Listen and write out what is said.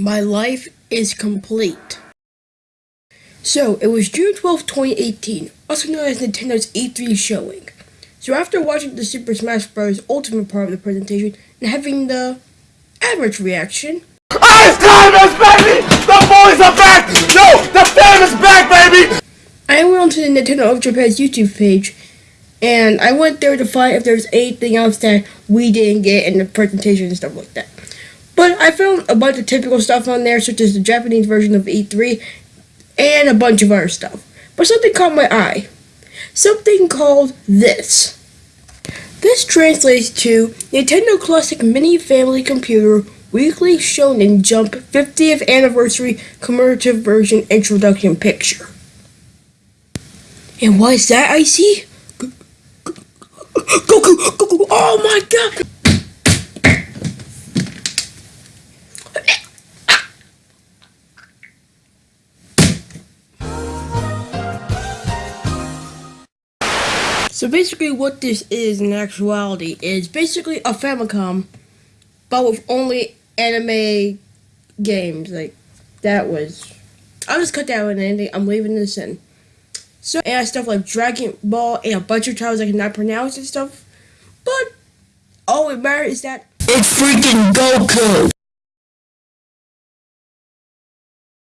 My life is complete. So, it was June 12, 2018, also known as Nintendo's E3 showing. So after watching the Super Smash Bros. Ultimate part of the presentation and having the average reaction, Ice Climbers, baby! The boys are back! No, the fam is back, baby! I went onto the Nintendo of Japan's YouTube page and I went there to find if there's anything else that we didn't get in the presentation and stuff like that. But I found a bunch of typical stuff on there, such as the Japanese version of E3 and a bunch of other stuff. But something caught my eye. Something called this. This translates to Nintendo Classic Mini Family Computer Weekly Shonen Jump 50th Anniversary Commemorative Version Introduction Picture. And what is that I see? Goku! Goku! Oh So basically what this is in actuality is basically a Famicom, but with only anime games. Like, that was... I'll just cut that out and. I'm leaving this in. So, and stuff like Dragon Ball and a bunch of titles I cannot pronounce and stuff. But, all it matters is that... It's freaking Goku!